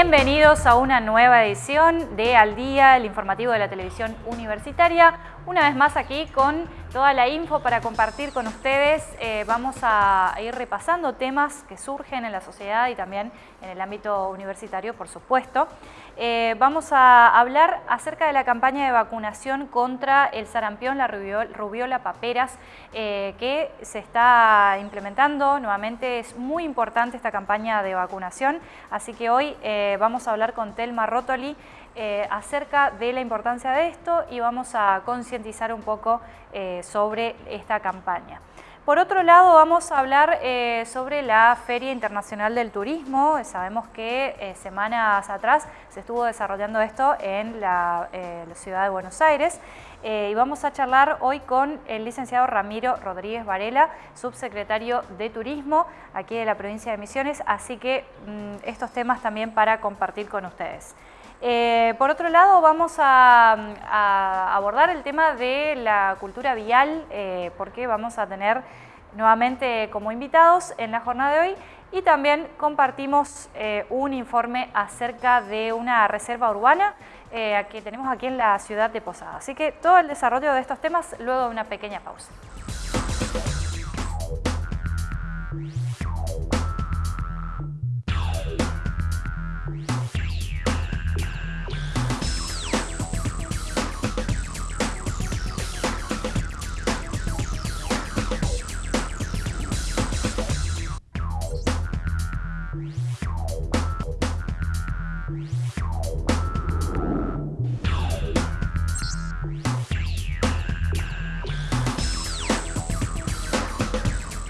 Bienvenidos a una nueva edición de Al Día, el informativo de la televisión universitaria. Una vez más aquí con toda la info para compartir con ustedes. Eh, vamos a ir repasando temas que surgen en la sociedad y también en el ámbito universitario, por supuesto. Eh, vamos a hablar acerca de la campaña de vacunación contra el sarampión, la rubiola paperas, eh, que se está implementando. Nuevamente es muy importante esta campaña de vacunación, así que hoy vamos a hablar con Telma Rotoli, eh, acerca de la importancia de esto y vamos a concientizar un poco eh, sobre esta campaña. Por otro lado, vamos a hablar eh, sobre la Feria Internacional del Turismo. Sabemos que semanas atrás se estuvo desarrollando esto en la, ciudad de Buenos Aires. y vamos a charlar hoy con el licenciado Ramiro Rodríguez Varela, subsecretario de Turismo aquí de la provincia de Misiones, así que mm, estos temas también para compartir con ustedes. Eh, por otro lado, vamos a, abordar el tema de la cultura vial, eh, porque vamos a tener nuevamente como invitados en la jornada de hoy y también compartimos eh, un informe acerca de una reserva urbana que tenemos aquí en la ciudad de Posada. Así que todo el desarrollo de estos temas luego de una pequeña pausa.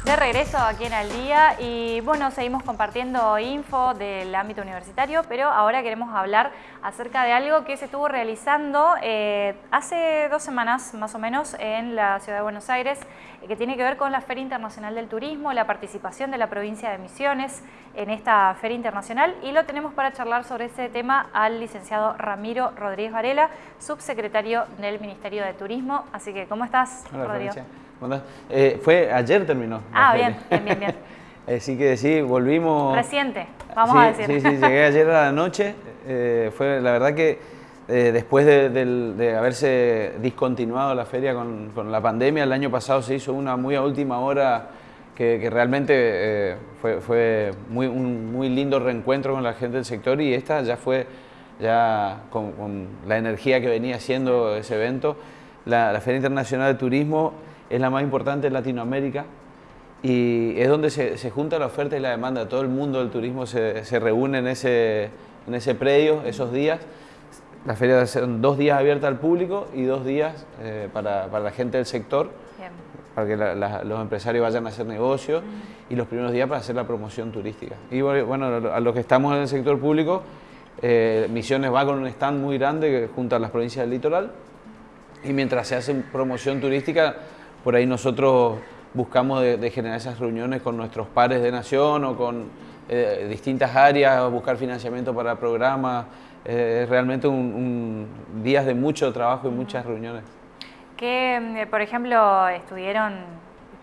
De regreso aquí en Al Día y bueno, seguimos compartiendo info del ámbito universitario, pero ahora queremos hablar acerca de algo que se estuvo realizando eh, hace dos semanas más o menos en la ciudad de Buenos Aires, que tiene que ver con la Feria Internacional del Turismo, la participación de la provincia de Misiones en esta Feria Internacional y lo tenemos para charlar sobre ese tema al licenciado Ramiro Rodríguez Varela, subsecretario del Ministerio de Turismo. Así que, ¿cómo estás, Rodrigo? Eh, fue ayer terminó. Ah, bien, bien, bien, Así que sí, volvimos... Reciente, vamos a decir. Sí, sí, llegué ayer a la noche. Eh, fue la verdad que eh, después de, haberse discontinuado la feria con, la pandemia, el año pasado se hizo una muy a última hora que, realmente fue, muy, un muy lindo reencuentro con la gente del sector y esta ya fue, ya con, la energía que venía haciendo ese evento, la, la Feria Internacional de Turismo es la más importante en Latinoamérica y es donde se, se, junta la oferta y la demanda. Todo el mundo del turismo se, se reúne en ese, en ese predio esos días. La feria son dos días abierta al público y dos días eh, para, para, la gente del sector, para que los empresarios vayan a hacer negocios y los primeros días para hacer la promoción turística. Y bueno, a los que estamos en el sector público, eh, Misiones va con un stand muy grande que junta a las provincias del litoral y mientras se hace promoción turística por ahí nosotros buscamos de, generar esas reuniones con nuestros pares de nación o con eh, distintas áreas, buscar financiamiento para programas. Eh, es realmente un, días de mucho trabajo y muchas reuniones. ¿Qué, eh, por ejemplo, estuvieron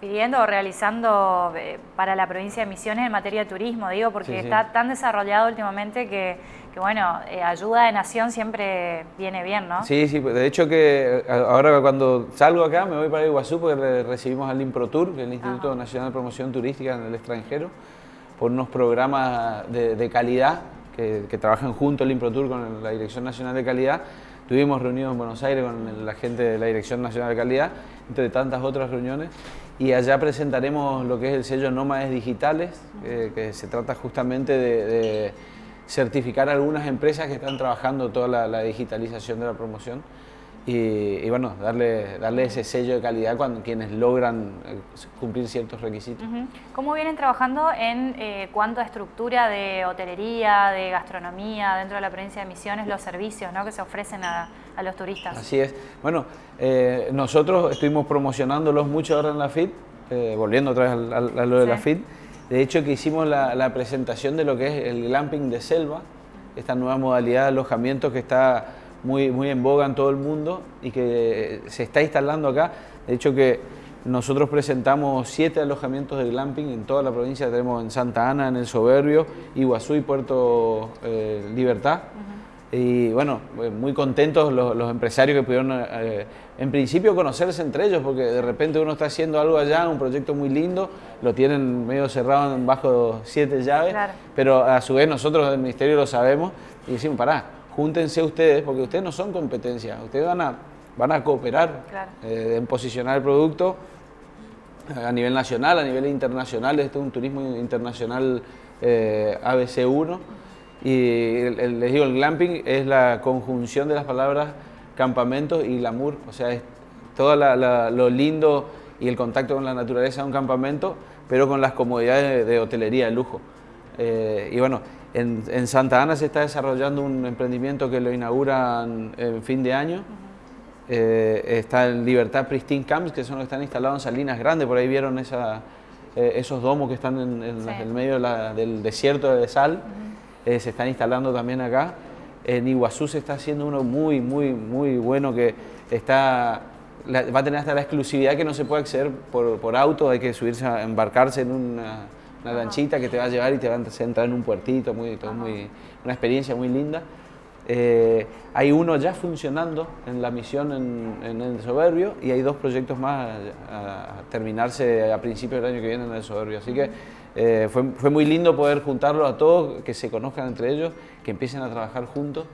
pidiendo o realizando para la provincia de Misiones en materia de turismo? Digo, porque está tan desarrollado últimamente que que bueno, eh, ayuda de nación siempre viene bien, ¿no? Sí, sí, de hecho que ahora cuando salgo acá me voy para Iguazú porque recibimos al IMPROTUR, que el Instituto Nacional de Promoción Turística en el extranjero, por unos programas de, calidad que, trabajan junto al IMPROTUR con la Dirección Nacional de Calidad. Tuvimos reunidos en Buenos Aires con la gente de la Dirección Nacional de Calidad, entre tantas otras reuniones, y allá presentaremos lo que es el sello Nómades Digitales, eh, que se trata justamente de certificar algunas empresas que están trabajando toda la, digitalización de la promoción y, bueno, darle, darle ese sello de calidad cuando quienes logran eh, cumplir ciertos requisitos. ¿Cómo vienen trabajando en eh, cuanto a estructura de hotelería, de gastronomía dentro de la provincia de Misiones, los servicios ¿no? que se ofrecen a, los turistas? Así es. Bueno, eh, nosotros estuvimos promocionándolos mucho ahora en la FIT, volviendo otra vez a, lo de la FIT, de hecho, que hicimos la, presentación de lo que es el glamping de selva, esta nueva modalidad de alojamiento que está muy, muy en boga en todo el mundo y que se está instalando acá. De hecho, que nosotros presentamos siete alojamientos de glamping en toda la provincia, tenemos en Santa Ana, en El Soberbio, Iguazú y Puerto eh, Libertad. Y bueno, eh, muy contentos los, empresarios que pudieron, eh, en principio, conocerse entre ellos, porque de repente uno está haciendo algo allá, un proyecto muy lindo, lo tienen medio cerrado bajo siete llaves, pero a su vez nosotros del Ministerio lo sabemos y decimos, pará, júntense ustedes, porque ustedes no son competencia, ustedes van a, van a cooperar en posicionar el producto a nivel nacional, a nivel internacional, este es un turismo internacional eh, ABC1 y les digo, el glamping es la conjunción de las palabras campamento y glamour, o sea, es todo lo lindo y el contacto con la naturaleza de un campamento, pero con las comodidades de, hotelería de lujo. Eh, y bueno, en, Santa Ana se está desarrollando un emprendimiento que lo inauguran en fin de año, eh, está en Libertad Pristine Camps, que son los que están instalados en Salinas Grandes, por ahí vieron esa, eh, esos domos que están en, el medio del desierto de sal, eh, se están instalando también acá. En Iguazú se está haciendo uno muy, muy, muy bueno que está, va a tener hasta la exclusividad que no se puede acceder por, por auto, hay que subirse a embarcarse en una, lanchita que te va a llevar y te va a entrar en un puertito, muy, todo muy, una experiencia muy linda. Eh, hay uno ya funcionando en la misión en, el Soberbio y hay dos proyectos más a, terminarse a principios del año que viene en el Soberbio. Así que eh, fue, muy lindo poder juntarlos a todos, que se conozcan entre ellos, que empiecen a trabajar juntos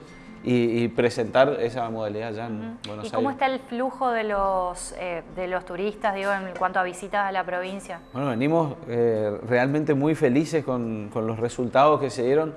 y, presentar esa modalidad ya en Buenos Aires. ¿Y cómo está el flujo de los, eh, de los turistas digo, en cuanto a visitas a la provincia? Bueno, venimos realmente muy felices con, con los resultados que se dieron.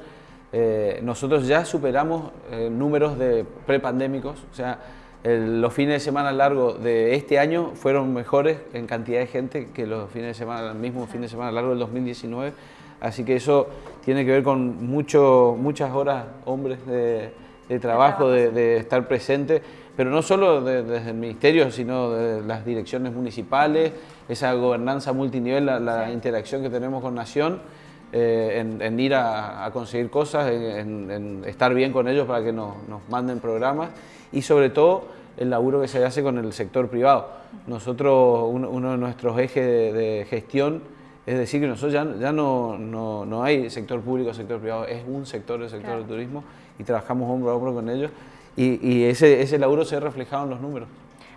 Eh, nosotros ya superamos eh, números de prepandémicos, o sea, los fines de semana largos de este año fueron mejores en cantidad de gente que los fines de semana, el mismo fin de semana largo del 2019, así que eso tiene que ver con mucho, muchas horas, hombres, de, trabajo, de, estar presente, pero no solo desde el ministerio, sino de las direcciones municipales, esa gobernanza multinivel, la interacción que tenemos con Nación, eh, en, ir a, conseguir cosas, en, estar bien con ellos para que nos, manden programas y sobre todo el laburo que se hace con el sector privado. Nosotros, uno, de nuestros ejes de, gestión es decir que nosotros ya, ya no, no, hay sector público, sector privado, es un sector, el sector del turismo y trabajamos hombro a hombro con ellos y, ese, ese laburo se ha reflejado en los números.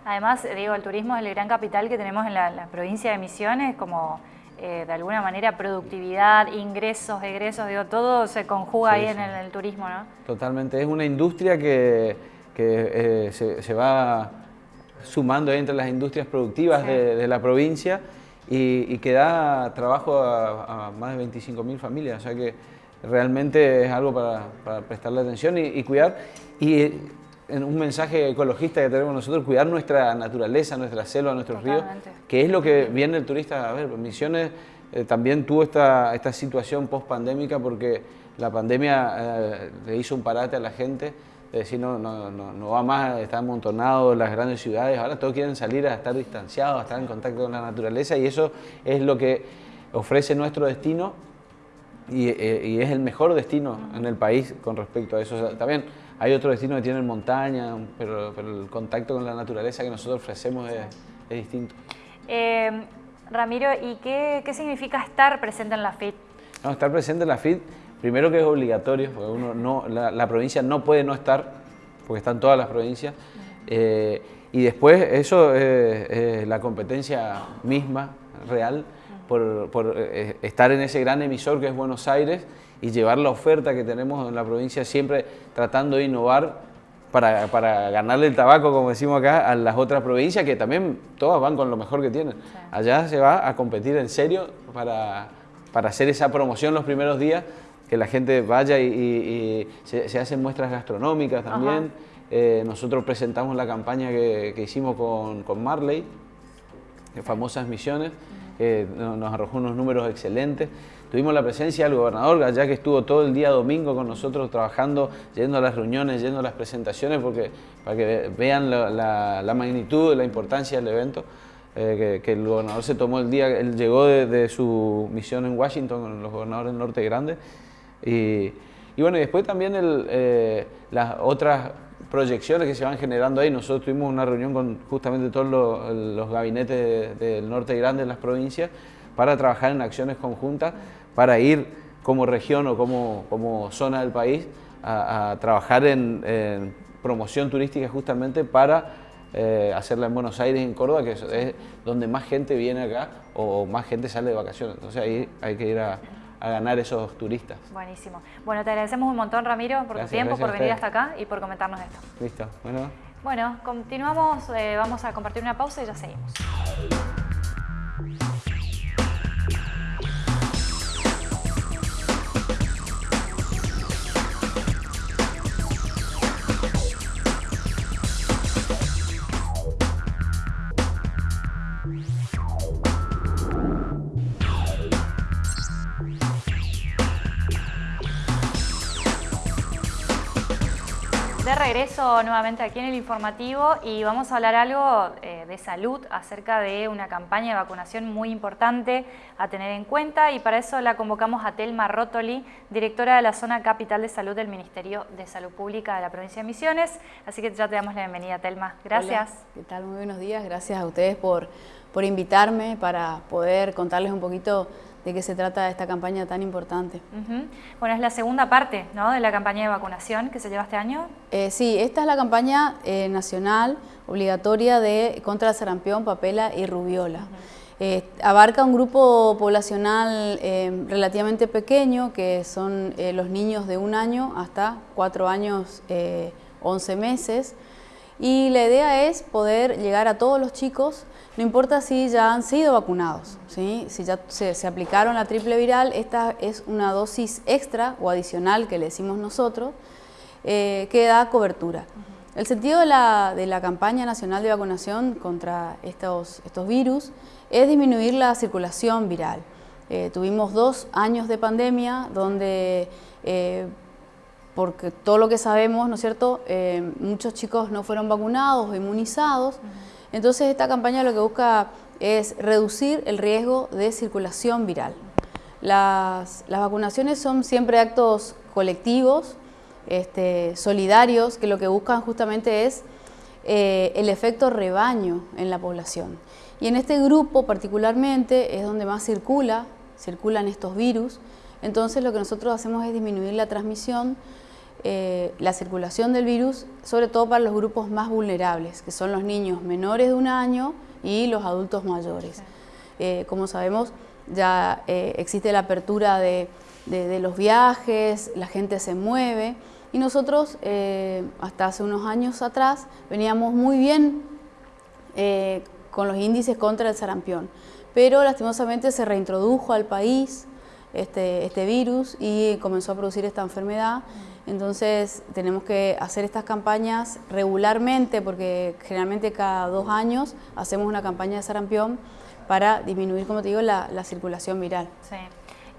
Además, digo, el turismo es el gran capital que tenemos en la, la provincia de Misiones, como eh, de alguna manera productividad, ingresos, egresos, digo, todo se conjuga ahí en el, turismo, ¿no? Totalmente, es una industria que, que eh, se, va sumando entre las industrias productivas de, la provincia y, que da trabajo a, más de 25.000 familias, o sea que realmente es algo para, para prestarle atención y, y cuidar. Y en un mensaje ecologista que tenemos nosotros, cuidar nuestra naturaleza, nuestra selva, nuestros ríos, que es lo que viene el turista. A ver. Misiones eh, también tuvo esta, esta situación post-pandémica porque la pandemia eh, le hizo un parate a la gente, de decir, no, no, no, no va más, está amontonado las grandes ciudades, ahora todos quieren salir a estar distanciados, a estar en contacto con la naturaleza y eso es lo que ofrece nuestro destino y, eh, y es el mejor destino en el país con respecto a eso. también hay otros destinos que tienen montaña, pero, el contacto con la naturaleza que nosotros ofrecemos es, distinto. Eh, Ramiro, ¿y qué, significa estar presente en la FIT? No, estar presente en la FIT, primero que es obligatorio, porque uno no, la, provincia no puede no estar, porque están todas las provincias. Eh, y después eso es, la competencia misma, real, por, por eh, estar en ese gran emisor que es Buenos Aires y llevar la oferta que tenemos en la provincia siempre tratando de innovar para, para, ganarle el tabaco, como decimos acá, a las otras provincias que también todas van con lo mejor que tienen. Allá se va a competir en serio para, para, hacer esa promoción los primeros días, que la gente vaya y, se, hacen muestras gastronómicas también. Eh, nosotros presentamos la campaña que, que hicimos con, con Marley, famosas misiones, que nos arrojó unos números excelentes. Tuvimos la presencia del gobernador, allá que estuvo todo el día domingo con nosotros trabajando, yendo a las reuniones, yendo a las presentaciones, porque, para que vean la, la, magnitud, la importancia del evento. Eh, que, el gobernador se tomó el día, él llegó de, su misión en Washington con los gobernadores del Norte Grande. Y, bueno, y después también eh, las otras proyecciones que se van generando ahí. Nosotros tuvimos una reunión con justamente todos los, gabinetes del norte grande de las provincias para trabajar en acciones conjuntas, para ir como región o como, como zona del país a, trabajar en, promoción turística justamente para eh, hacerla en Buenos Aires en Córdoba, que es, donde más gente viene acá o más gente sale de vacaciones. Entonces ahí hay que ir a, ganar esos turistas. Buenísimo. Bueno, te agradecemos un montón, Ramiro, por tu tiempo, por venir hasta acá y por comentarnos esto. Listo. Bueno. Bueno, continuamos, eh, vamos a compartir una pausa y ya seguimos. Regreso nuevamente aquí en el informativo y vamos a hablar algo eh, de salud acerca de una campaña de vacunación muy importante a tener en cuenta y para eso la convocamos a Telma Rotoli, directora de la Zona Capital de Salud del Ministerio de Salud Pública de la provincia de Misiones. Así que ya te damos la bienvenida, Telma. Gracias. ¿Qué tal? Muy buenos días. Gracias a ustedes por, por invitarme para poder contarles un poquito de qué se trata esta campaña tan importante. Bueno, es la segunda parte ¿no? de la campaña de vacunación que se lleva este año. Eh, sí, esta es la campaña eh, nacional obligatoria de contra el sarampión, papela y rubiola. Eh, abarca un grupo poblacional relativamente pequeño, que son los niños de un año hasta cuatro años, once meses, y la idea es poder llegar a todos los chicos, no importa si ya han sido vacunados, ¿sí? si ya se, aplicaron la triple viral, esta es una dosis extra o adicional que le decimos nosotros, eh, que da cobertura. El sentido de la, de la, campaña nacional de vacunación contra estos, estos virus es disminuir la circulación viral. Eh, tuvimos dos años de pandemia donde eh, porque todo lo que sabemos, ¿no es cierto?, eh, muchos chicos no fueron vacunados o inmunizados. Entonces esta campaña lo que busca es reducir el riesgo de circulación viral. Las, vacunaciones son siempre actos colectivos, este, solidarios, que lo que buscan justamente es eh, el efecto rebaño en la población. Y en este grupo particularmente es donde más circula, circulan estos virus, entonces lo que nosotros hacemos es disminuir la transmisión eh, la circulación del virus, sobre todo para los grupos más vulnerables, que son los niños menores de un año y los adultos mayores. Eh, como sabemos, ya eh, existe la apertura de, los viajes, la gente se mueve y nosotros hasta hace unos años atrás veníamos muy bien con los índices contra el sarampión, pero lastimosamente se reintrodujo al país este, este virus y comenzó a producir esta enfermedad entonces tenemos que hacer estas campañas regularmente porque generalmente cada dos años hacemos una campaña de sarampión para disminuir, como te digo, la, circulación viral. Sí.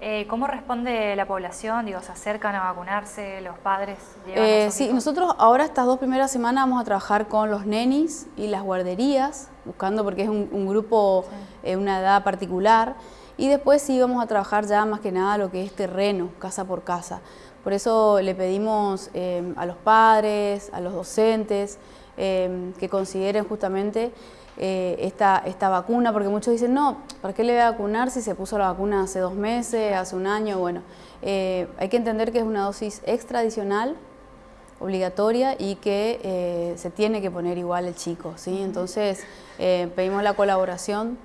Eh, ¿Cómo responde la población? Digo, ¿Se acercan a vacunarse? ¿Los padres eh, Sí, nosotros ahora estas dos primeras semanas vamos a trabajar con los nenis y las guarderías, buscando porque es un, grupo, eh, una edad particular, y después sí vamos a trabajar ya más que nada lo que es terreno, casa por casa. Por eso le pedimos eh, a los padres, a los docentes, eh, que consideren justamente eh, esta, esta vacuna, porque muchos dicen, no, ¿para qué le voy a vacunar si se puso la vacuna hace dos meses, hace un año? Bueno, hay que entender que es una dosis extra adicional, obligatoria y que se tiene que poner igual el chico, ¿sí? Entonces pedimos la colaboración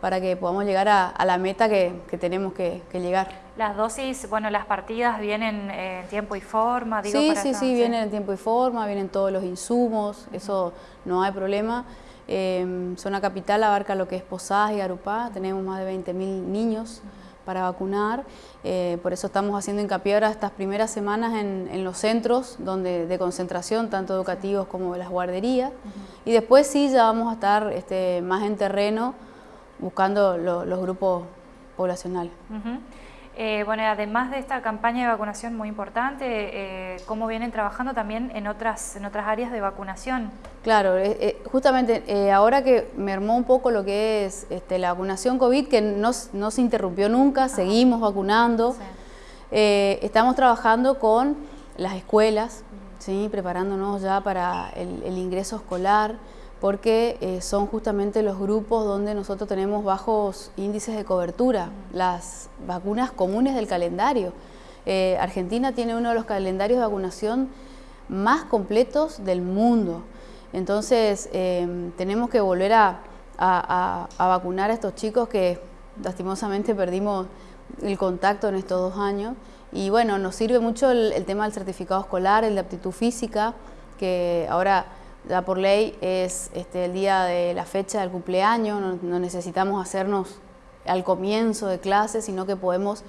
para que podamos llegar a, la meta que, tenemos que, llegar. Las dosis, bueno, las partidas vienen en tiempo y forma, digo, Sí, sí, sí, vienen en tiempo y forma, vienen todos los insumos, eso no hay problema. Eh, zona Capital abarca lo que es Posadas y Arupá, tenemos más de 20.000 niños para vacunar, eh, por eso estamos haciendo hincapié ahora estas primeras semanas en, los centros donde, de concentración, tanto educativos como las guarderías, y después sí ya vamos a estar este, más en terreno, buscando los grupos poblacionales. Eh, bueno, además de esta campaña de vacunación muy importante, eh, ¿cómo vienen trabajando también en otras, en otras áreas de vacunación? Claro, eh, justamente ahora que me armó un poco lo que es este, la vacunación COVID, que no, se interrumpió nunca, seguimos vacunando, estamos trabajando con las escuelas, ¿sí? preparándonos ya para el, ingreso escolar, porque eh, son justamente los grupos donde nosotros tenemos bajos índices de cobertura, las vacunas comunes del calendario. Eh, Argentina tiene uno de los calendarios de vacunación más completos del mundo. Entonces em, tenemos que volver a, vacunar a estos chicos que lastimosamente perdimos el contacto en estos dos años. Y bueno, nos sirve mucho el, tema del certificado escolar, el de aptitud física, que ahora ya por ley es este, el día de la fecha del cumpleaños, no, necesitamos hacernos al comienzo de clase, sino que podemos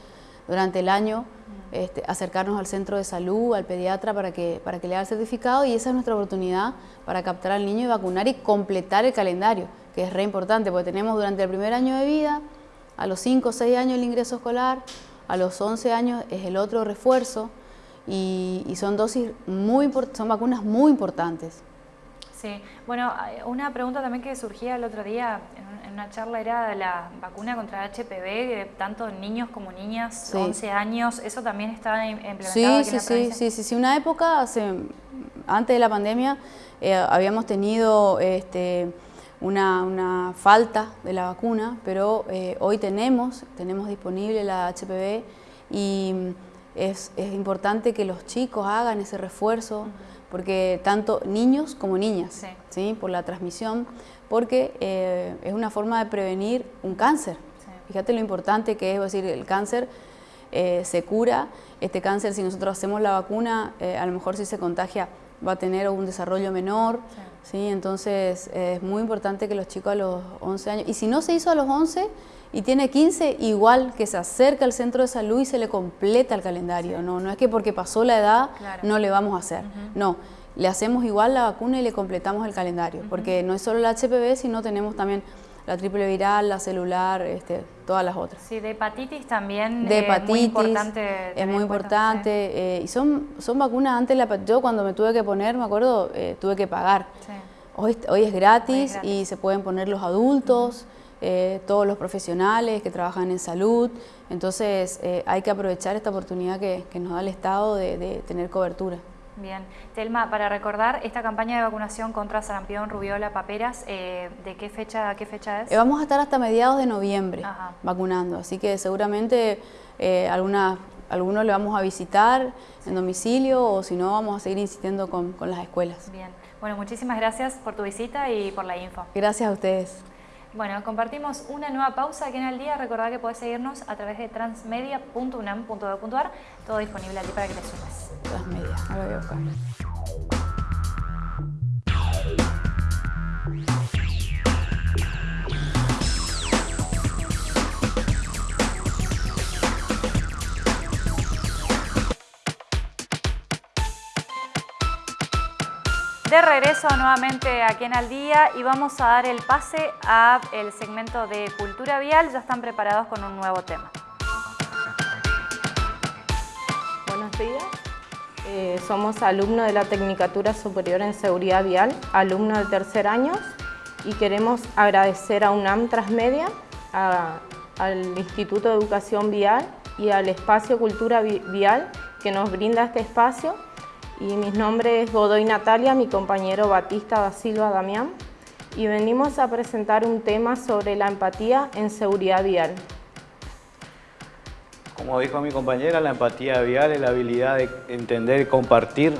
durante el año este, acercarnos al centro de salud, al pediatra para que, para que le haga el certificado y esa es nuestra oportunidad para captar al niño y vacunar y completar el calendario, que es re importante porque tenemos durante el primer año de vida, a los 5 o 6 años el ingreso escolar, a los 11 años es el otro refuerzo y, y son dosis muy son vacunas muy importantes. Sí, bueno, una pregunta también que surgía el otro día en una charla era la vacuna contra HPV, tanto niños como niñas, 11 años, ¿eso también está implementado sí, aquí sí, en sí, sí, sí, sí, una época, hace, antes de la pandemia, eh, habíamos tenido este, una, falta de la vacuna, pero eh, hoy tenemos, tenemos disponible la HPV y es, es importante que los chicos hagan ese refuerzo porque tanto niños como niñas, sí. por la transmisión, porque eh, es una forma de prevenir un cáncer. Fíjate lo importante que es, decir, el cáncer eh, se cura, este cáncer si nosotros hacemos la vacuna, eh, a lo mejor si se contagia va a tener un desarrollo menor, sí. entonces es muy importante que los chicos a los 11 años, y si no se hizo a los 11, y tiene 15, igual que se acerca al centro de salud y se le completa el calendario. No, no es que porque pasó la edad no le vamos a hacer. No, le hacemos igual la vacuna y le completamos el calendario, porque no es solo la HPV, sino tenemos también la triple viral, la celular, este, todas las otras. Sí, de hepatitis también de hepatitis, muy importante. Es muy importante. Eh, y son, son vacunas antes, la, yo cuando me tuve que poner, me acuerdo, eh, tuve que pagar. Hoy, hoy, es gratis y se pueden poner los adultos. Eh, todos los profesionales que trabajan en salud. Entonces eh, hay que aprovechar esta oportunidad que, nos da el Estado de, tener cobertura. Bien. Telma, para recordar, esta campaña de vacunación contra sarampión, rubiola, paperas, eh, ¿de qué fecha, qué fecha es? vamos a estar hasta mediados de noviembre vacunando, así que seguramente algunos le vamos a visitar en domicilio o si no vamos a seguir insistiendo con, con las escuelas. Bien. Bueno, muchísimas gracias por tu visita y por la info. Gracias a ustedes. Bueno, compartimos una nueva pausa aquí en el día. Recordad que podés seguirnos a través de transmedia.unam.edu.ar. Todo disponible allí para que te sumes. Transmedia, ahora voy a buscar. De regreso nuevamente aquí en Al Día y vamos a dar el pase a el segmento de Cultura Vial. Ya están preparados con un nuevo tema. Buenos días. Eh, somos alumnos de la Tecnicatura Superior en Seguridad Vial, alumnos de tercer año y queremos agradecer a UNAM Transmedia, al Instituto de Educación Vial y al Espacio Cultura Vial que nos brinda este espacio y mi nombre es Godoy Natalia, mi compañero Batista da Silva Damián y venimos a presentar un tema sobre la empatía en seguridad vial. Como dijo mi compañera, la empatía vial es la habilidad de entender compartir,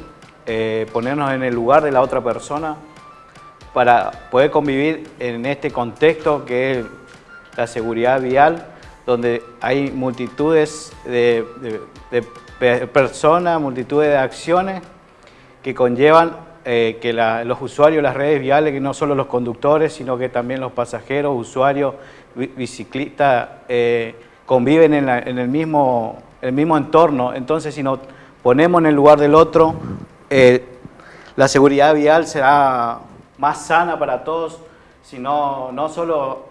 eh, ponernos en el lugar de la otra persona para poder convivir en este contexto que es la seguridad vial, donde hay multitudes de, personas, multitudes de acciones que conllevan eh, que los usuarios de las redes viales, que no solo los conductores, sino que también los pasajeros, usuarios, biciclistas, eh, conviven en, el, mismo, el mismo entorno. Entonces, si nos ponemos en el lugar del otro, eh, la seguridad vial será más sana para todos, sino no solo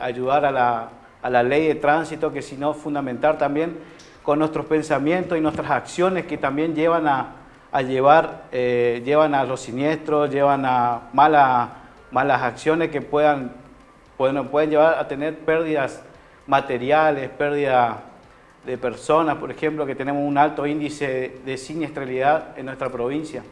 ayudar a la, a la ley de tránsito, que sino fundamentar también con nuestros pensamientos y nuestras acciones que también llevan a, llevar, eh, llevan a los siniestros, llevan a malas, malas acciones que puedan, pueden, pueden llevar a tener pérdidas materiales, pérdidas de personas, por ejemplo, que tenemos un alto índice de siniestralidad en nuestra provincia.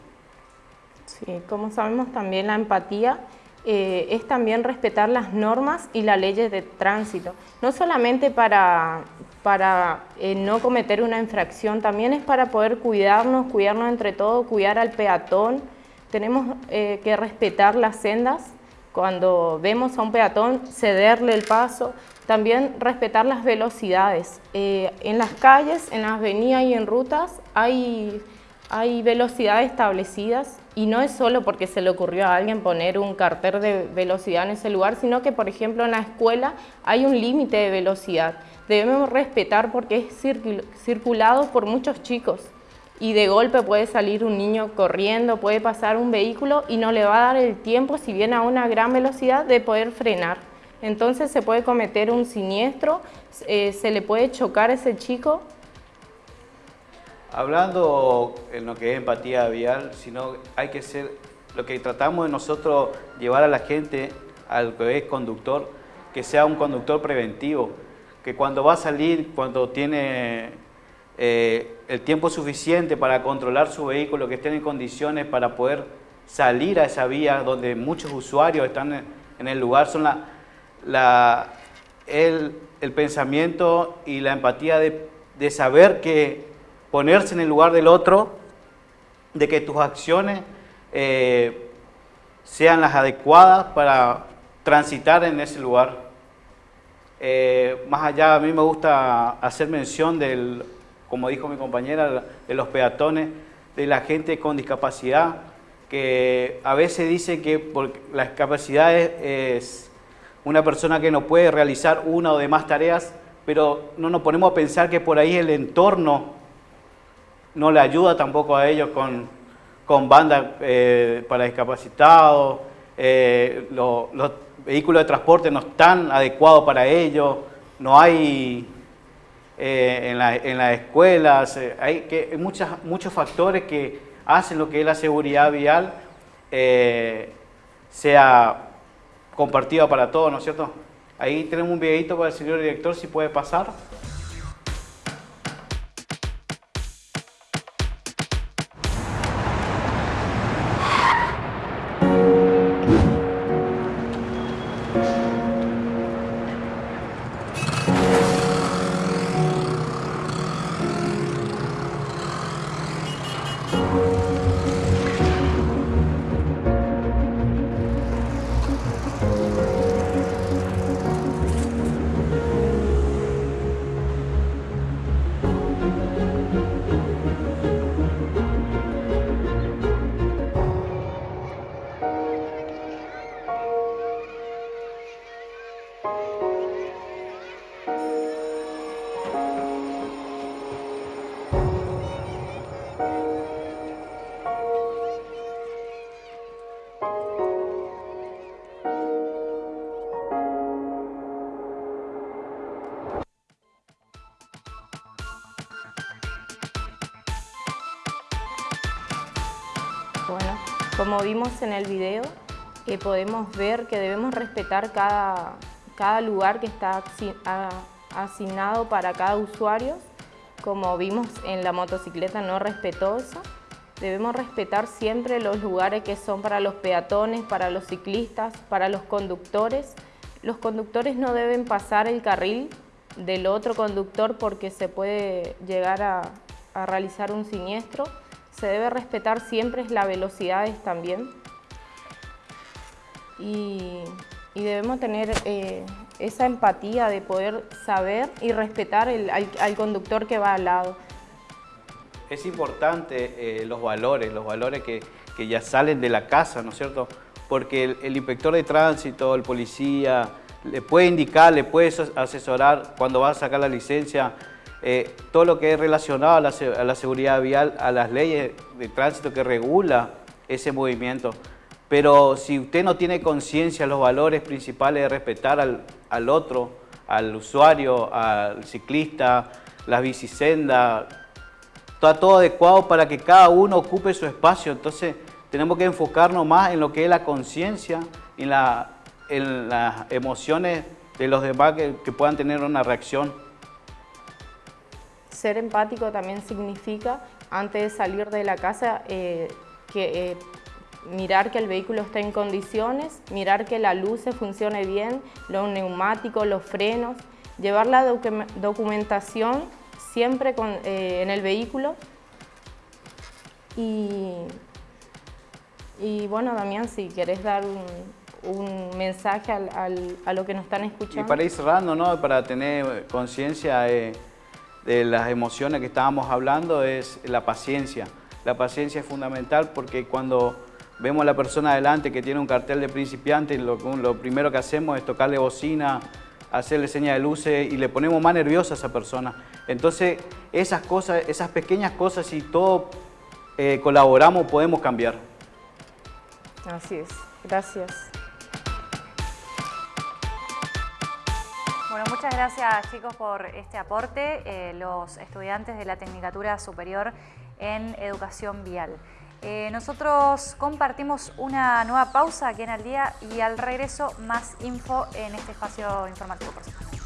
Sí, como sabemos también la empatía eh, es también respetar las normas y las leyes de tránsito, no solamente para, para eh, no cometer una infracción, también es para poder cuidarnos, cuidarnos entre todos, cuidar al peatón, tenemos eh, que respetar las sendas, cuando vemos a un peatón cederle el paso, también respetar las velocidades. en las calles, en las avenidas y en rutas hay, hay velocidades establecidas y no es solo porque se le ocurrió a alguien poner un cartel de velocidad en ese lugar, sino que, por ejemplo, en la escuela hay un límite de velocidad. Debemos respetar porque es circulado por muchos chicos y de golpe puede salir un niño corriendo, puede pasar un vehículo y no le va a dar el tiempo, si viene a una gran velocidad, de poder frenar. Entonces se puede cometer un siniestro, eh, se le puede chocar a ese chico Hablando en lo que es empatía vial, sino hay que ser, lo que tratamos de nosotros llevar a la gente al que es conductor, que sea un conductor preventivo, que cuando va a salir, cuando tiene eh, el tiempo suficiente para controlar su vehículo, que esté en condiciones para poder salir a esa vía donde muchos usuarios están en el lugar, son la, el, pensamiento y la empatía de, de saber que ponerse en el lugar del otro, de que tus acciones eh, sean las adecuadas para transitar en ese lugar. Eh, más allá, a mí me gusta hacer mención del, como dijo mi compañera, de los peatones, de la gente con discapacidad, que a veces dice que la discapacidad es una persona que no puede realizar una o demás tareas, pero no nos ponemos a pensar que por ahí el entorno no le ayuda tampoco a ellos con, con bandas eh, para discapacitados, eh, los vehículos de transporte no están adecuados para ellos, no hay eh, en, las escuelas, hay, que, muchas, muchos factores que hacen lo que es la seguridad vial sea compartida para todos, ¿no es cierto? Ahí tenemos un videito para el señor director, si puede pasar. Vimos en el video, que podemos ver que debemos respetar cada, cada lugar que está asignado para cada usuario. Como vimos en la motocicleta no respetó eso. Debemos respetar siempre los lugares que son para los peatones, para los ciclistas, para los conductores. Los conductores no deben pasar el carril del otro conductor porque se puede llegar a, a realizar un siniestro se debe respetar siempre las velocidades también y, debemos tener eh, esa empatía de poder saber y respetar al, conductor que va al lado. Es importante eh, los valores, los valores que, ya salen de la casa, ¿no es cierto? Porque el, inspector de tránsito, el policía, le puede indicar, le puede asesorar cuando va a sacar la licencia, eh, todo lo que es relacionado a la, seguridad vial, a las leyes de tránsito que regula ese movimiento. Pero si usted no tiene conciencia los valores principales de respetar al, otro, al usuario, al ciclista, las bicisendas, está todo adecuado para que cada uno ocupe su espacio. Entonces tenemos que enfocarnos más en lo que es la conciencia y la, en las emociones de los demás que puedan tener una reacción. Ser empático también significa, antes de salir de la casa, eh, que, eh, mirar que el vehículo esté en condiciones, mirar que la luz se funcione bien, los neumáticos, los frenos, llevar la documentación siempre en el vehículo y, y bueno, Damián, si querés dar un, un mensaje al, a lo que nos están escuchando. Y para ir cerrando, ¿no? para tener conciencia de, las emociones que estábamos hablando, es la paciencia. La paciencia es fundamental porque cuando vemos a la persona adelante que tiene un cartel de principiante, lo, primero que hacemos es tocarle bocina, hacerle señas de luces y le ponemos más nerviosa a esa persona. Entonces, esas cosas, esas pequeñas cosas, si todos eh, colaboramos, podemos cambiar. Así es. Gracias. Bueno, muchas gracias chicos por este aporte, eh, los estudiantes de la Tecnicatura Superior en Educación Vial. Eh, nosotros compartimos una nueva pausa aquí en Al Día y al regreso más info en este espacio informativo personal.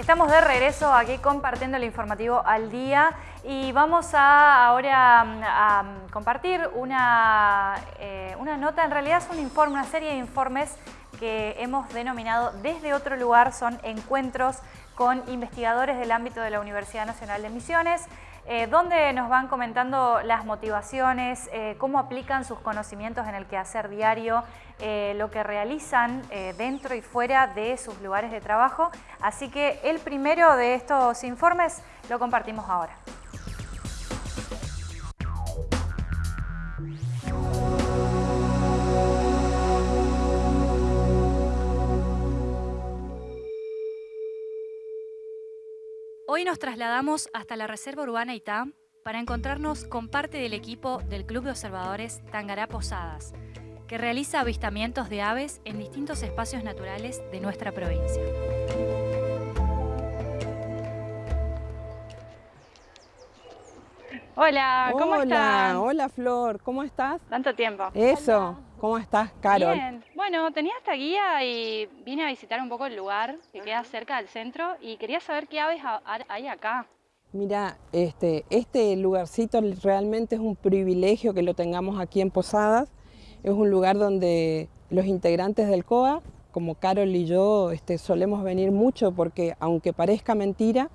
Estamos de regreso aquí compartiendo el informativo al día y vamos a ahora mm, a, compartir una, eh, una nota, en realidad es un informe, una serie de informes que hemos denominado desde otro lugar, son encuentros con investigadores del ámbito de la Universidad Nacional de Misiones, eh, donde nos van comentando las motivaciones, eh, cómo aplican sus conocimientos en el quehacer diario, eh, lo que realizan dentro y fuera de sus lugares de trabajo. Así que el primero de estos informes lo compartimos ahora. Hoy nos trasladamos hasta la Reserva Urbana Itá para encontrarnos con parte del equipo del Club de Observadores Tangará Posadas, que realiza avistamientos de aves en distintos espacios naturales de nuestra provincia. Hola, ¿cómo estás? Hola, Flor, ¿cómo estás? Tanto tiempo. Eso, ¿cómo estás, Carol? Bien, bueno, tenía esta guía y vine a visitar un poco el lugar que queda cerca del centro y quería saber qué aves hay acá. Mira, este, este lugarcito realmente es un privilegio que lo tengamos aquí en Posadas. Es un lugar donde los integrantes del COA, como Carol y yo, este, solemos venir mucho porque, aunque parezca mentira,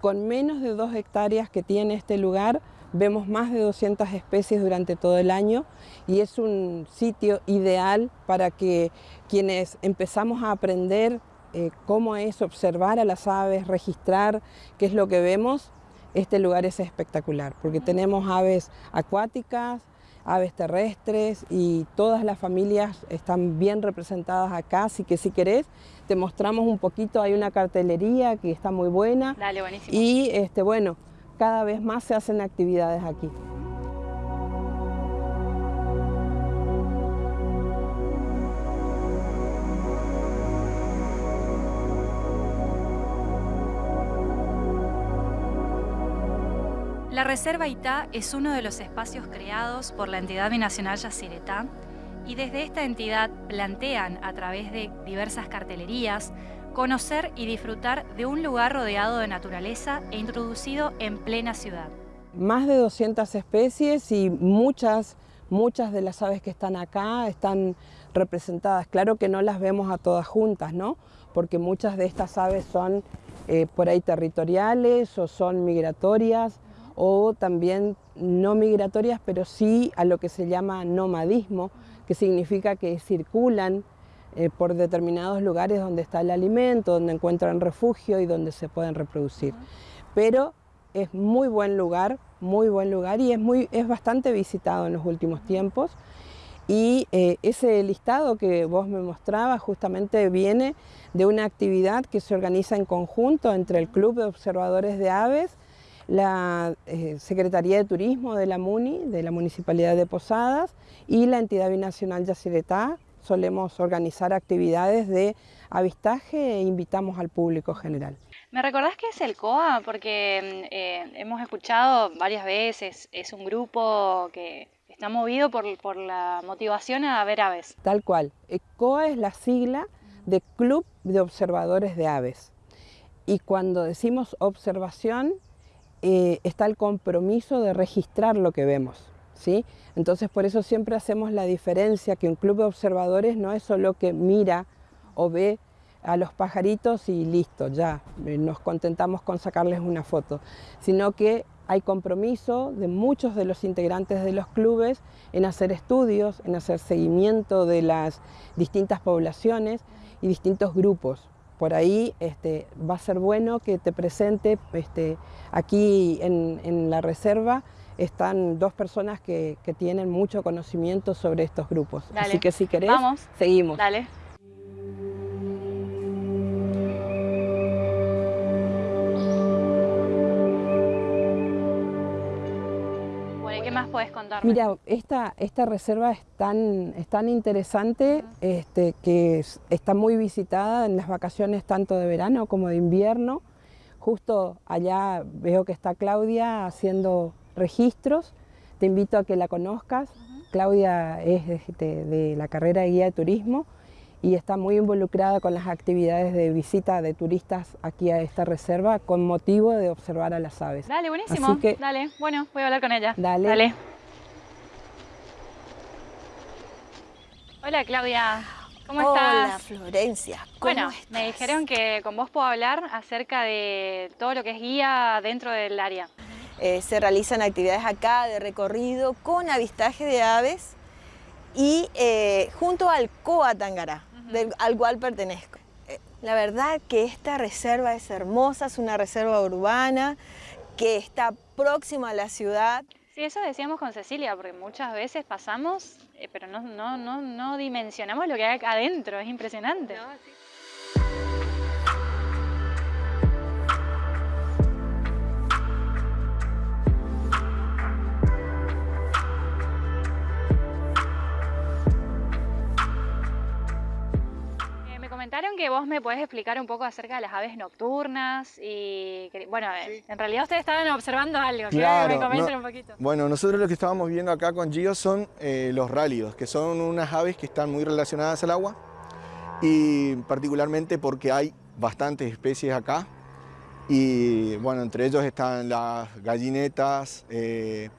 con menos de dos hectáreas que tiene este lugar, vemos más de 200 especies durante todo el año y es un sitio ideal para que quienes empezamos a aprender eh, cómo es observar a las aves, registrar qué es lo que vemos, este lugar es espectacular porque tenemos aves acuáticas, aves terrestres y todas las familias están bien representadas acá, así que si querés te mostramos un poquito, hay una cartelería que está muy buena. Dale, buenísimo. Y este, bueno, cada vez más se hacen actividades aquí. La Reserva Itá es uno de los espacios creados por la entidad binacional Yacyretá y desde esta entidad plantean a través de diversas cartelerías conocer y disfrutar de un lugar rodeado de naturaleza e introducido en plena ciudad. Más de 200 especies y muchas, muchas de las aves que están acá están representadas. Claro que no las vemos a todas juntas, ¿no? Porque muchas de estas aves son eh, por ahí territoriales o son migratorias o también no migratorias, pero sí a lo que se llama nomadismo, que significa que circulan eh, por determinados lugares donde está el alimento, donde encuentran refugio y donde se pueden reproducir. Pero es muy buen lugar, muy buen lugar y es, muy, es bastante visitado en los últimos tiempos. Y eh, ese listado que vos me mostrabas justamente viene de una actividad que se organiza en conjunto entre el Club de Observadores de Aves la eh, Secretaría de Turismo de la MUNI, de la Municipalidad de Posadas y la entidad binacional Yacyretá. Solemos organizar actividades de avistaje e invitamos al público general. ¿Me recordás qué es el COA? Porque eh, hemos escuchado varias veces, es un grupo que está movido por, por la motivación a ver aves. Tal cual. El COA es la sigla de Club de Observadores de Aves. Y cuando decimos observación, eh, está el compromiso de registrar lo que vemos. Entonces por eso siempre hacemos la diferencia que un club de observadores no es solo que mira o ve a los pajaritos y listo, ya, eh, nos contentamos con sacarles una foto, sino que hay compromiso de muchos de los integrantes de los clubes en hacer estudios, en hacer seguimiento de las distintas poblaciones y distintos grupos. Por ahí este, va a ser bueno que te presente, este, aquí en, la reserva están dos personas que, tienen mucho conocimiento sobre estos grupos. Así que si querés, seguimos. Dale. Mira, esta, esta reserva es tan, es tan interesante este, que está muy visitada en las vacaciones tanto de verano como de invierno. Justo allá veo que está Claudia haciendo registros. Te invito a que la conozcas. Claudia es de, de la carrera de guía de turismo y está muy involucrada con las actividades de visita de turistas aquí a esta reserva con motivo de observar a las aves. Dale, buenísimo. Dale, bueno, voy a hablar con ella. Dale. Dale. Hola Claudia, ¿cómo estás? Hola Florencia, ¿cómo bueno, me dijeron que con vos puedo hablar acerca de todo lo que es guía dentro del área. Eh, se realizan actividades acá de recorrido con avistaje de aves y eh, junto al COA Tangará, al cual pertenezco. Eh, la verdad que esta reserva es hermosa, es una reserva urbana que está próxima a la ciudad. Sí, eso decíamos con Cecilia, porque muchas veces pasamos, eh, pero no, no, no, no dimensionamos lo que hay acá adentro, es impresionante. Comentaron que vos me podés explicar un poco acerca de las aves nocturnas y, bueno, en realidad ustedes estaban observando algo, claro, que me comenten un poquito. Bueno, nosotros lo que estábamos viendo acá con Gio son eh, los rálidos, que son unas aves que están muy relacionadas al agua y particularmente porque hay bastantes especies acá y bueno, entre ellos están las gallinetas, eh,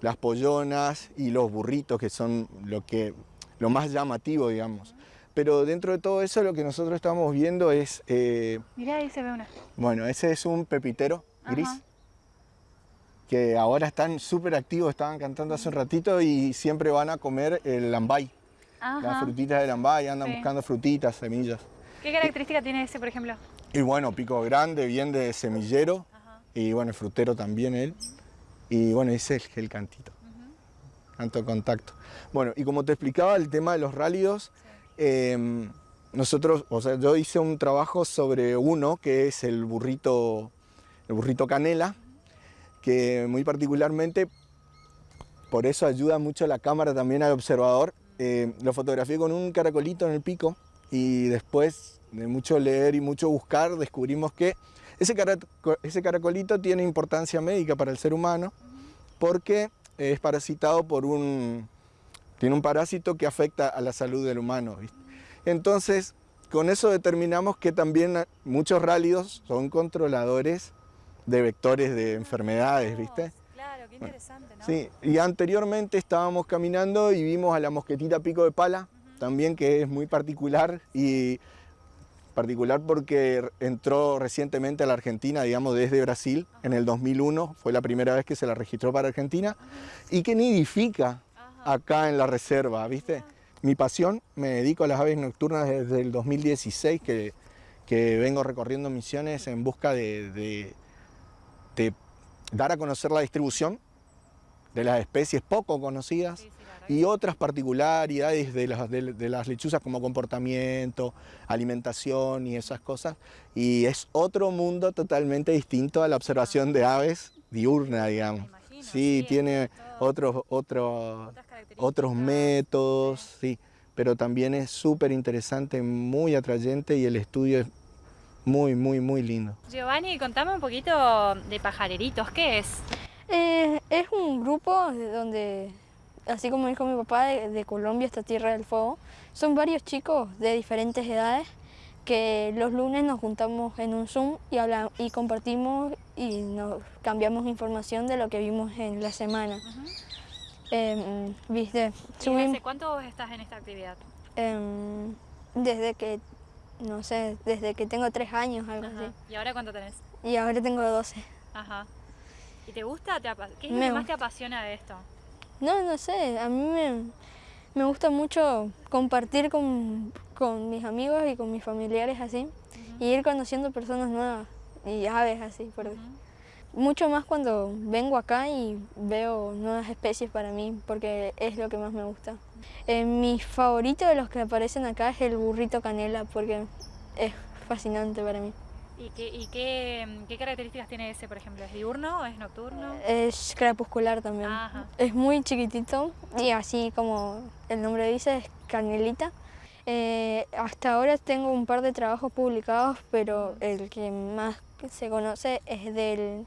las pollonas y los burritos, que son lo, que, lo más llamativo, digamos. Pero dentro de todo eso lo que nosotros estamos viendo es... Eh, Mirá, ahí se ve una. Bueno, ese es un pepitero gris. Que ahora están súper activos, estaban cantando hace un ratito y siempre van a comer el lambay. Las frutitas del lambay, andan buscando frutitas, semillas. ¿Qué característica tiene ese, por ejemplo? Y bueno, pico grande, bien de semillero. Y bueno, el frutero también él. Y bueno, ese es el cantito. Canto contacto. Bueno, y como te explicaba, el tema de los rálidos, Em, nosotros, o sea, yo hice un trabajo sobre uno que es el burrito, el burrito canela, que muy particularmente, por eso ayuda mucho la cámara también al observador. Em, lo fotografié con un caracolito en el pico y después de mucho leer y mucho buscar descubrimos que ese, ese caracolito tiene importancia médica para el ser humano porque es parasitado por un, tiene un parásito que afecta a la salud del humano. Entonces, con eso determinamos que también muchos rálidos son controladores de vectores de enfermedades, ¿viste? Claro, qué interesante, ¿no? Sí, y anteriormente estábamos caminando y vimos a la mosquetita pico de pala, también que es muy particular y particular porque entró recientemente a la Argentina, digamos desde Brasil, en el 2001, fue la primera vez que se la registró para Argentina, y que nidifica acá en la reserva, ¿viste? Mi pasión, me dedico a las aves nocturnas desde el 2016 que, que vengo recorriendo misiones en busca de, de, dar a conocer la distribución de las especies poco conocidas y otras particularidades de las, de, las lechuzas como comportamiento, alimentación y esas cosas. Y es otro mundo totalmente distinto a la observación de aves diurna, digamos. Sí, tiene otros, otros, otros métodos, sí, pero también es súper interesante, muy atrayente y el estudio es muy, muy, muy lindo. Giovanni, contame un poquito de pajareritos, ¿qué es? Eh, es un grupo donde, así como dijo mi papá, de, Colombia, esta Tierra del Fuego, son varios chicos de diferentes edades que los lunes nos juntamos en un Zoom y, hablamos, y compartimos y nos cambiamos información de lo que vimos en la semana. Em, ¿viste? ¿Y cuánto estás en esta actividad? Em, desde que, no sé, desde que tengo tres años, algo así. ¿Y ahora cuánto tenés? Y ahora tengo doce. Ajá. ¿Y te gusta? ¿Qué es lo que más te apasiona de esto? No, no sé, a mí me, me gusta mucho compartir con, con, mis amigos y con mis familiares así, y ir conociendo personas nuevas y aves así. Por Mucho más cuando vengo acá y veo nuevas especies para mí, porque es lo que más me gusta. Eh, mi favorito de los que aparecen acá es el burrito canela, porque es fascinante para mí. ¿Y, qué, qué, características tiene ese, por ejemplo? ¿Es diurno o es nocturno? Es crepuscular también. Es muy chiquitito y así como el nombre dice, es canelita. Eh, hasta ahora tengo un par de trabajos publicados, pero el que más se conoce es del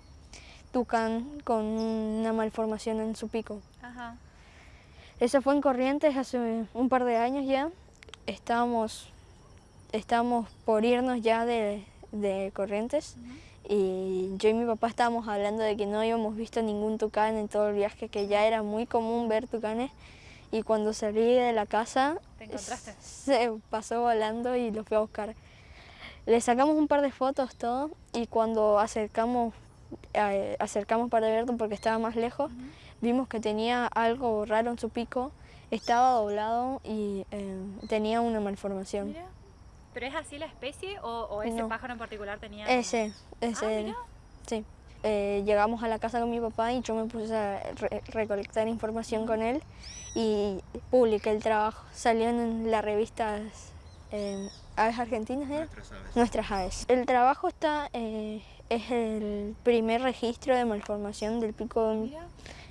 tucán con una malformación en su pico. Ajá. Eso fue en Corrientes hace un par de años ya. Estábamos, estábamos por irnos ya de, de Corrientes y yo y mi papá estábamos hablando de que no habíamos visto ningún tucán en todo el viaje, que ya era muy común ver tucanes y cuando salí de la casa se pasó volando y lo fui a buscar. Le sacamos un par de fotos todo y cuando acercamos, eh, acercamos para verlo porque estaba más lejos, vimos que tenía algo raro en su pico, estaba doblado y eh, tenía una malformación. ¿Pero es así la especie o, ese pájaro en particular tenía...? Ese, ese, ah, sí. Eh, llegamos a la casa con mi papá y yo me puse a recolectar información con él y publiqué el trabajo. Salió en la revista eh, Aves Argentinas, ¿eh? Nuestras Aves. Nuestras Aves. El trabajo está, eh, es el primer registro de malformación del pico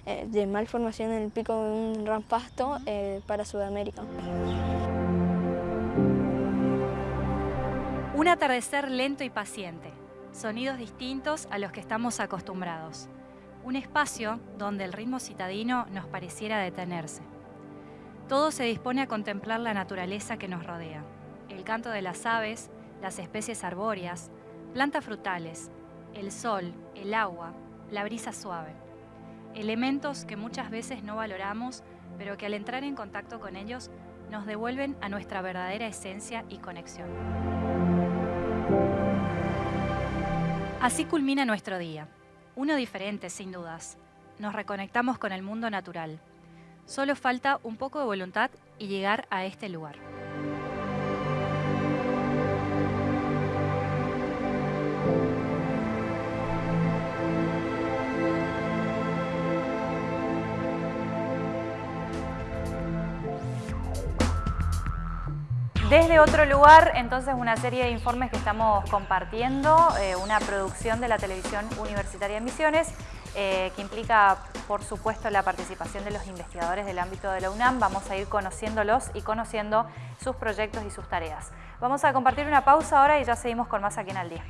de, de malformación en el pico de un rampasto para Sudamérica. Un atardecer lento y paciente, sonidos distintos a los que estamos acostumbrados. Un espacio donde el ritmo citadino nos pareciera detenerse. Todo se dispone a contemplar la naturaleza que nos rodea. El canto de las aves, las especies arbóreas, plantas frutales, el sol, el agua, la brisa suave. Elementos que muchas veces no valoramos, pero que al entrar en contacto con ellos nos devuelven a nuestra verdadera esencia y conexión. Así culmina nuestro día. Uno diferente, sin dudas. Nos reconectamos con el mundo natural. Solo falta un poco de voluntad y llegar a este lugar. Desde otro lugar, entonces, una serie de informes que estamos compartiendo, eh, una producción de la televisión universitaria de Misiones, eh, que implica, por supuesto, la participación de los investigadores del ámbito de la UNAM. Vamos a ir conociéndolos y conociendo sus proyectos y sus tareas. Vamos a compartir una pausa ahora y ya seguimos con más aquí en Al Día.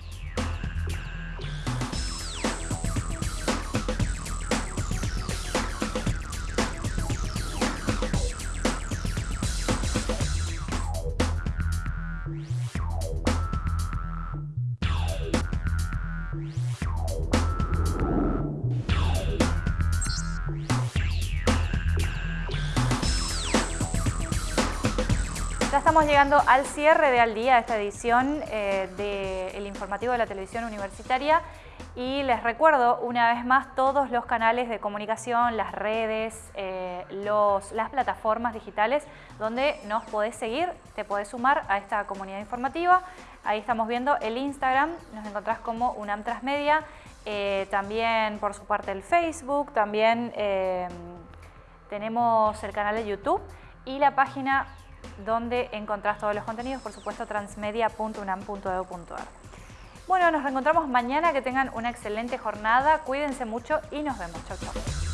Llegando al cierre de Al Día, esta edición eh, del informativo de la televisión universitaria. Y les recuerdo una vez más todos los canales de comunicación, las redes, eh, los, las plataformas digitales donde nos podés seguir, te podés sumar a esta comunidad informativa. Ahí estamos viendo el Instagram, nos encontrás como UNAM Transmedia, eh, también por su parte el Facebook, también tenemos el canal de YouTube y la página donde encontrás todos los contenidos, por supuesto transmedia.unam.edu.ar. Bueno, nos reencontramos mañana, que tengan una excelente jornada, cuídense mucho y nos vemos. Chau, chau.